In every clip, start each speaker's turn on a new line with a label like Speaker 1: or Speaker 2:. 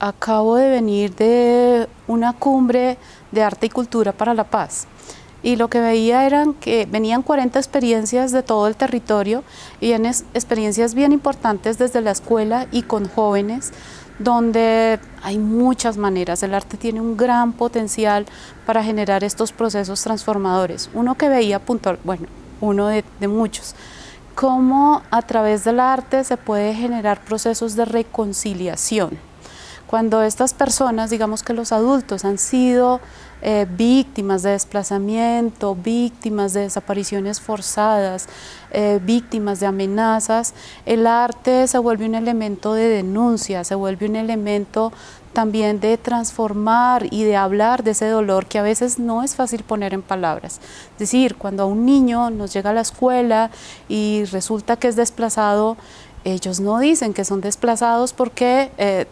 Speaker 1: acabo de venir de una cumbre de arte y cultura para la paz. Y lo que veía eran que venían 40 experiencias de todo el territorio y en experiencias bien importantes desde la escuela y con jóvenes donde hay muchas maneras, el arte tiene un gran potencial para generar estos procesos transformadores. Uno que veía puntual, bueno, uno de, de muchos, cómo a través del arte se puede generar procesos de reconciliación cuando estas personas, digamos que los adultos, han sido eh, víctimas de desplazamiento, víctimas de desapariciones forzadas, eh, víctimas de amenazas, el arte se vuelve un elemento de denuncia, se vuelve un elemento también de transformar y de hablar de ese dolor que a veces no es fácil poner en palabras. Es decir, cuando a un niño nos llega a la escuela y resulta que es desplazado, ellos no dicen que son desplazados porque eh,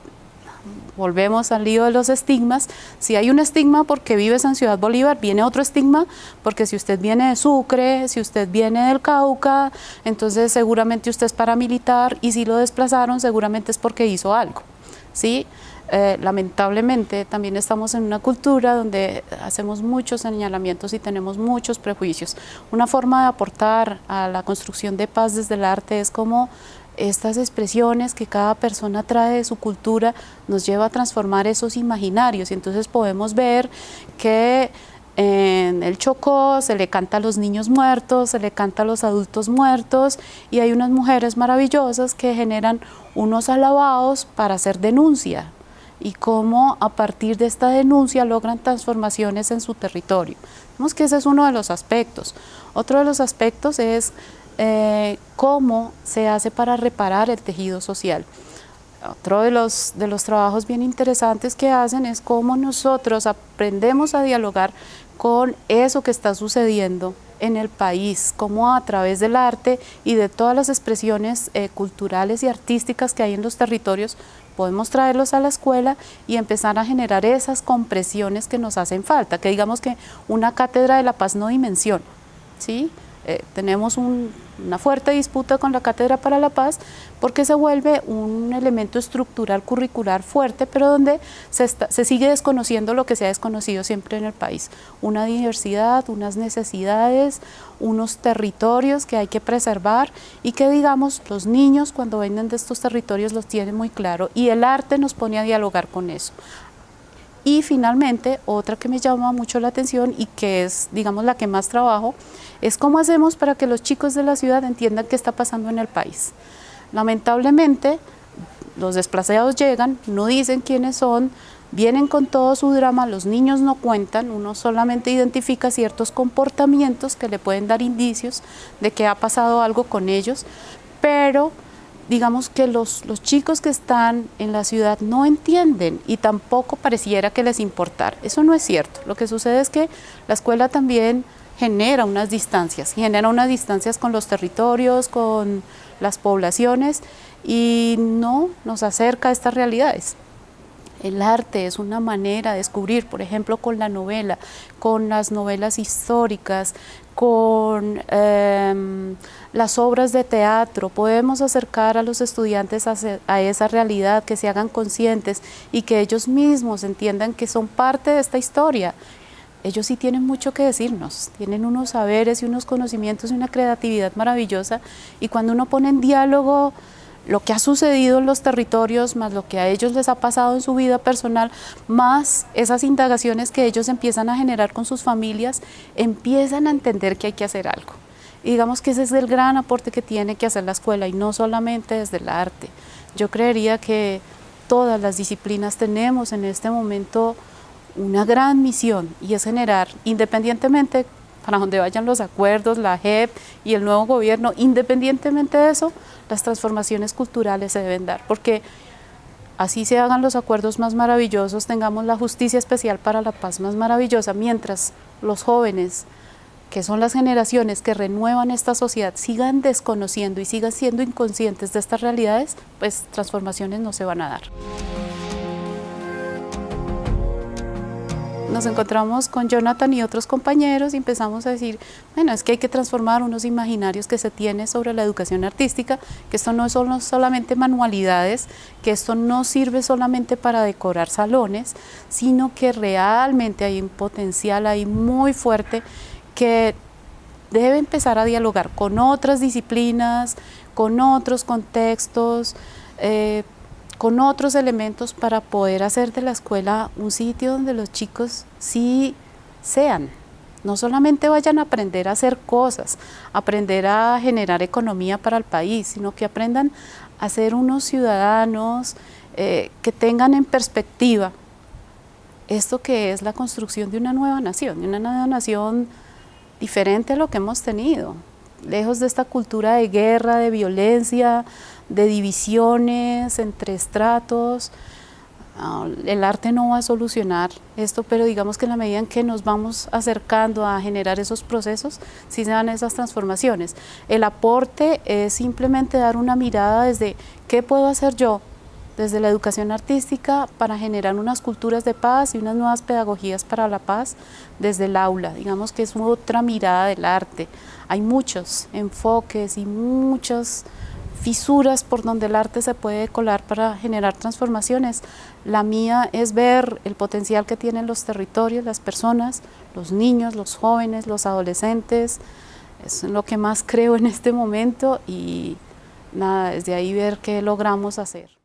Speaker 1: volvemos al lío de los estigmas. Si hay un estigma porque vives en Ciudad Bolívar, viene otro estigma porque si usted viene de Sucre, si usted viene del Cauca, entonces seguramente usted es paramilitar y si lo desplazaron seguramente es porque hizo algo. ¿sí? Eh, lamentablemente también estamos en una cultura donde hacemos muchos señalamientos y tenemos muchos prejuicios. Una forma de aportar a la construcción de paz desde el arte es como estas expresiones que cada persona trae de su cultura nos lleva a transformar esos imaginarios y entonces podemos ver que en el Chocó se le canta a los niños muertos, se le canta a los adultos muertos y hay unas mujeres maravillosas que generan unos alabados para hacer denuncia y cómo a partir de esta denuncia logran transformaciones en su territorio. Vemos que ese es uno de los aspectos. Otro de los aspectos es eh, cómo se hace para reparar el tejido social. Otro de los, de los trabajos bien interesantes que hacen es cómo nosotros aprendemos a dialogar con eso que está sucediendo en el país, cómo a través del arte y de todas las expresiones eh, culturales y artísticas que hay en los territorios podemos traerlos a la escuela y empezar a generar esas compresiones que nos hacen falta, que digamos que una cátedra de la paz no dimensiona, ¿sí? Eh, tenemos una fuerte disputa con la Cátedra para la Paz porque se vuelve un elemento estructural curricular fuerte, pero donde se, sigue desconociendo lo que se ha desconocido siempre en el país. Una diversidad, unas necesidades, unos territorios que hay que preservar y que digamos los niños cuando vienen de estos territorios los tienen muy claro y el arte nos pone a dialogar con eso. Y finalmente, otra que me llama mucho la atención y que es, digamos, la que más trabajo, es cómo hacemos para que los chicos de la ciudad entiendan qué está pasando en el país. Lamentablemente, los desplazados llegan, no dicen quiénes son, vienen con todo su drama, los niños no cuentan, uno solamente identifica ciertos comportamientos que le pueden dar indicios de que ha pasado algo con ellos, pero digamos que los, los, chicos que están en la ciudad no entienden y tampoco pareciera que les importar. Eso no es cierto. Lo que sucede es que la escuela también genera unas distancias, genera unas distancias con los territorios, con las poblaciones y no nos acerca a estas realidades. El arte es una manera de descubrir, por ejemplo, con la novela, con las novelas históricas, con em, las obras de teatro, podemos acercar a los estudiantes a, esa realidad, que se hagan conscientes y que ellos mismos entiendan que son parte de esta historia. Ellos sí tienen mucho que decirnos, tienen unos saberes y unos conocimientos y una creatividad maravillosa y cuando uno pone en diálogo lo que ha sucedido en los territorios, más lo que a ellos les ha pasado en su vida personal, más esas indagaciones que ellos empiezan a generar con sus familias, empiezan a entender que hay que hacer algo. Y digamos que ese es el gran aporte que tiene que hacer la escuela y no solamente desde el arte. Yo creería que todas las disciplinas tenemos en este momento una gran misión y es generar, independientemente para donde vayan los acuerdos, la JEP y el nuevo gobierno, independientemente de eso, las transformaciones culturales se deben dar, porque así se hagan los acuerdos más maravillosos, tengamos la justicia especial para la paz más maravillosa, mientras los jóvenes, que son las generaciones que renuevan esta sociedad, sigan desconociendo y sigan siendo inconscientes de estas realidades, pues transformaciones no se van a dar. nos encontramos con Jonathan y otros compañeros y empezamos a decir, bueno, es que hay que transformar unos imaginarios que se tiene sobre la educación artística, que esto no son solamente manualidades, que esto no sirve solamente para decorar salones, sino que realmente hay un potencial ahí muy fuerte que debe empezar a dialogar con otras disciplinas, con otros contextos, eh, con otros elementos para poder hacer de la escuela un sitio donde los chicos sí sean, no solamente vayan a aprender a hacer cosas, aprender a generar economía para el país, sino que aprendan a ser unos ciudadanos eh, que tengan en perspectiva esto que es la construcción de una nueva nación, de una nueva nación diferente a lo que hemos tenido, lejos de esta cultura de guerra, de violencia, de divisiones entre estratos. Ah, el arte no va a solucionar esto, pero digamos que en la medida en que nos vamos acercando a generar esos procesos, sí se dan esas transformaciones. El aporte es simplemente dar una mirada desde qué puedo hacer yo desde la educación artística para generar unas culturas de paz y unas nuevas pedagogías para la paz desde el aula. Digamos que es otra mirada del arte. Hay muchos enfoques y muchas fisuras por donde el arte se puede colar para generar transformaciones. La mía es ver el potencial que tienen los territorios, las personas, los niños, los jóvenes, los adolescentes. Es lo que más creo en este momento y nada, desde ahí ver qué logramos hacer.